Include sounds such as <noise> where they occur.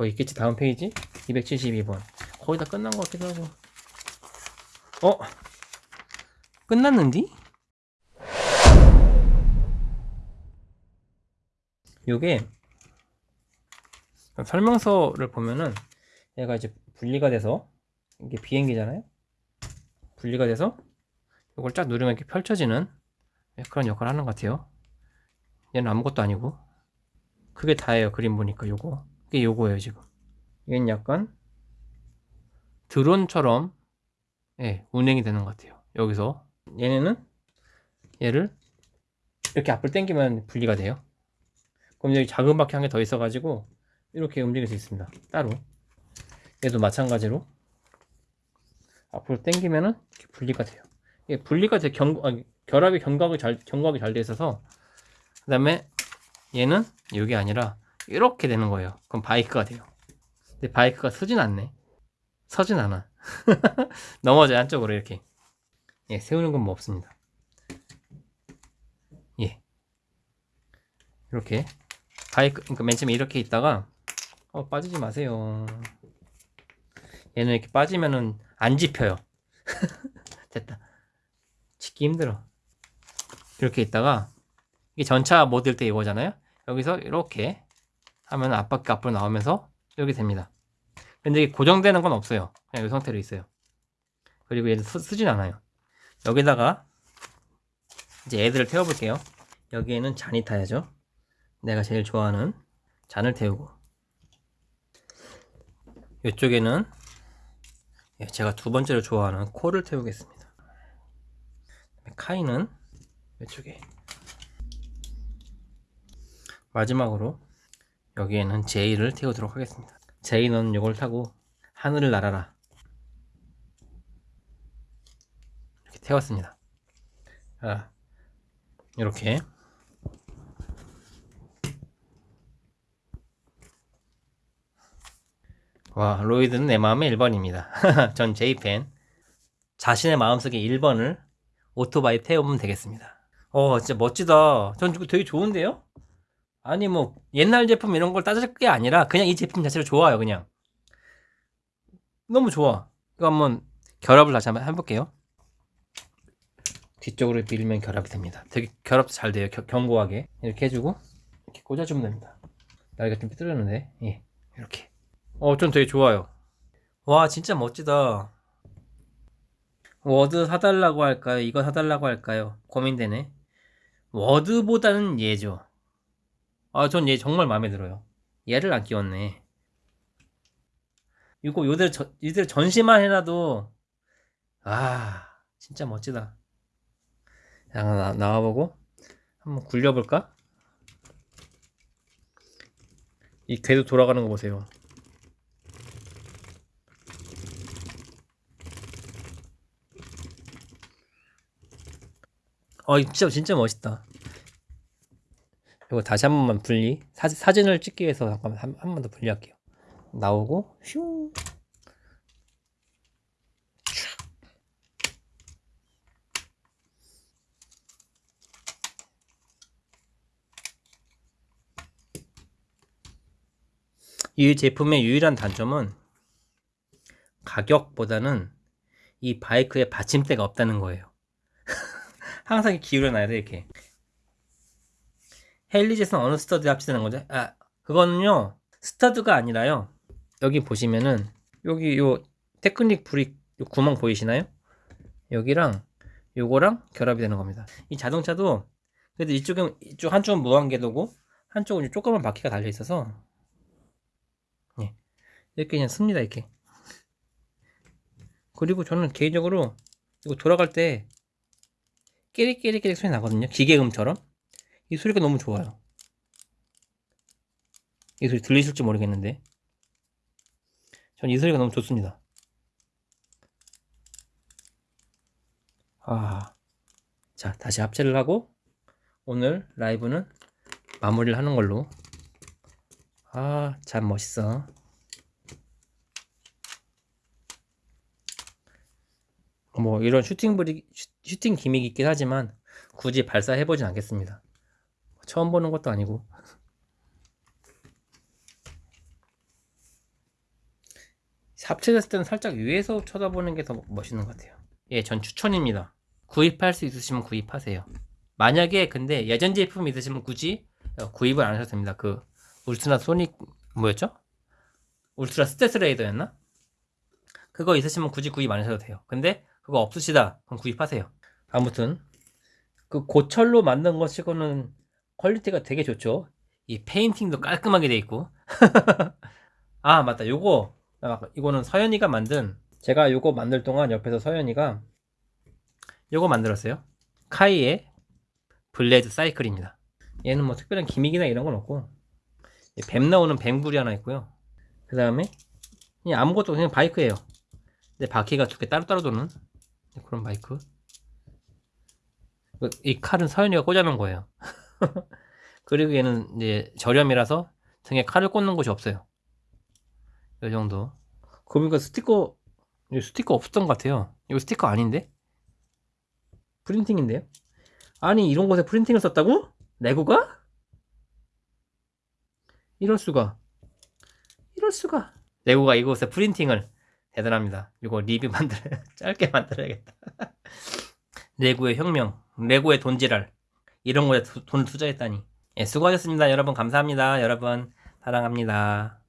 더 있겠지? 다음 페이지? 272번. 거의 다 끝난 것 같기도 하고. 어? 끝났는디? 요게 설명서를 보면은 얘가 이제 분리가 돼서 이게 비행기잖아요? 분리가 돼서 이걸 쫙 누르면 이렇게 펼쳐지는 그런 역할을 하는 것 같아요. 얘는 아무것도 아니고. 그게 다예요 그림 보니까 요거 이게 요거예요 지금. 얘는 약간 드론처럼 예, 운행이 되는 것 같아요. 여기서. 얘네는? 얘를 이렇게 앞을 당기면 분리가 돼요. 그럼 여기 작은 바퀴 한 개 더 있어 가지고 이렇게 움직일 수 있습니다. 따로. 얘도 마찬가지로 앞으로 당기면은 분리가 돼요. 이게 분리가 돼 경, 아니, 결합이 경각이 잘 경각이 잘 돼 있어서 그 다음에 얘는 이게 아니라 이렇게 되는 거예요. 그럼 바이크가 돼요. 근데 바이크가 서진 않네. 서진 않아. <laughs> 넘어져요 한쪽으로 이렇게. 예 세우는 건 뭐 없습니다. 예. 이렇게. 바이크 그러니까 맨 처음에 이렇게 있다가 어 빠지지 마세요. 얘는 이렇게 빠지면은 안 집혀요. <laughs> 됐다. 짓기 힘들어. 이렇게 있다가 이게 전차 모드일 때 이거잖아요? 여기서 이렇게 하면 앞바퀴 앞으로 나오면서 이렇게 됩니다. 근데 이게 고정되는 건 없어요. 그냥 이 상태로 있어요. 그리고 얘는 쓰, 쓰진 않아요. 여기다가 이제 애들을 태워 볼게요. 여기에는 잔이 타야죠. 내가 제일 좋아하는 잔을 태우고. 이쪽에는 예, 제가 두 번째로 좋아하는 코를 태우겠습니다. 카이는 이쪽에. 마지막으로 여기에는 제이를 태우도록 하겠습니다. 제이는 이걸 타고 하늘을 날아라. 이렇게 태웠습니다. 자, 이렇게. 와 로이드는 내 마음의 1번입니다. <laughs> 전 제이팬. 자신의 마음속에 1번을 오토바이 태우면 되겠습니다. 어 진짜 멋지다. 전 되게 좋은데요 아니 뭐 옛날 제품 이런 걸 따질 게 아니라 그냥 이 제품 자체를 좋아요 그냥. 너무 좋아. 이거 한번 결합을 다시 한번 해볼게요. 뒤쪽으로 밀면 결합이 됩니다. 되게 결합도 잘 돼요. 겨, 견고하게. 이렇게 해주고 이렇게 꽂아주면 됩니다. 날개가 좀 삐뚤었는데. 예 이렇게. 어, 전 되게 좋아요. 와 진짜 멋지다. 워드 사달라고 할까요? 이거 사달라고 할까요? 고민되네. 워드보다는 얘죠 아, 전 얘 정말 마음에 들어요. 얘를 안 끼웠네. 이거 요들 저, 이들 전시만 해놔도 아 진짜 멋지다. 야, 나, 나와보고 한번 굴려볼까? 이 궤도 돌아가는 거 보세요. 어, 진짜 진짜 멋있다. 이거 다시 한 번만 분리 사, 사진을 찍기 위해서 잠깐만 한 번 더 분리할게요. 나오고 슝. 이 제품의 유일한 단점은 가격보다는 이 바이크에 받침대가 없다는 거예요. <laughs> 항상 기울여 놔야 돼 이렇게 헬리젯은 어느 stud 합치되는 거죠? 아, 그거는요, stud가 아니라요. 여기 보시면은, 여기 요 테크닉 brick 요 구멍 보이시나요? 여기랑 요거랑 결합이 되는 겁니다. 이 자동차도 그래도 이쪽은 이쪽 한쪽은 무한궤도고 한쪽은 조그만 바퀴가 달려 있어서 예. 이렇게 그냥 씁니다 이렇게. 그리고 저는 개인적으로 이거 돌아갈 때 깨릭깨릭깨릭 소리 나거든요. 기계음처럼. 이 소리가 너무 좋아요. 이 소리 들리실지 모르겠는데. 전 이 소리가 너무 좋습니다. 아, 자 다시 합체를 하고 오늘 라이브는 마무리를 하는 걸로. 아 참 멋있어. 뭐 이런 슈팅 브리 슈팅 기믹이 있긴 하지만 굳이 발사해보진 않겠습니다 처음 보는 것도 아니고 합체됐을 때는 살짝 위에서 쳐다보는 게 더 멋있는 것 같아요. 예, 전 추천입니다. 구입할 수 있으시면 구입하세요. 만약에 근데 예전 제품 있으시면 굳이 어, 구입을 안 하셔도 됩니다. 그 울트라 소닉 뭐였죠? 울트라 스텔스 레이더였나? 그거 있으시면 굳이 구입 안 하셔도 돼요. 근데 그거 없으시다 그럼 구입하세요. 아무튼 그 고철로 만든 것이고는 퀄리티가 되게 좋죠. 이 페인팅도 깔끔하게 돼 있고. <laughs> 아 맞다. 요거 아, 이거는 서연이가 만든 제가 요거 만들 동안 옆에서 서연이가 요거 만들었어요. 카이의 블레이드 사이클입니다. 얘는 뭐 특별한 기믹이나 이런 건 없고 이뱀 나오는 뱀굴이 하나 있고요. 그 다음에 그냥 아무것도 그냥 바이크예요. 근데 바퀴가 두 개 따로따로 도는 그런 바이크. 그- 이 칼은 서연이가 꽂아놓은 거예요. <laughs> <laughs> 그리고 얘는 이제 저렴이라서 등에 칼을 꽂는 곳이 없어요. 이 정도. 그러니까 스티커 스티커 없었던 것 같아요. 이거 스티커 아닌데? 프린팅인데요? 아니 이런 곳에 프린팅을 썼다고? 레고가? 이럴 수가. 이럴 수가. 레고가 이곳에 프린팅을 대단합니다. 이거 리뷰 만들어 <laughs> 짧게 만들어야겠다. <laughs> 레고의 혁명, 레고의 돈지랄 이런 거에 돈 투자했다니. 예, 수고하셨습니다. 여러분 감사합니다. 여러분 사랑합니다.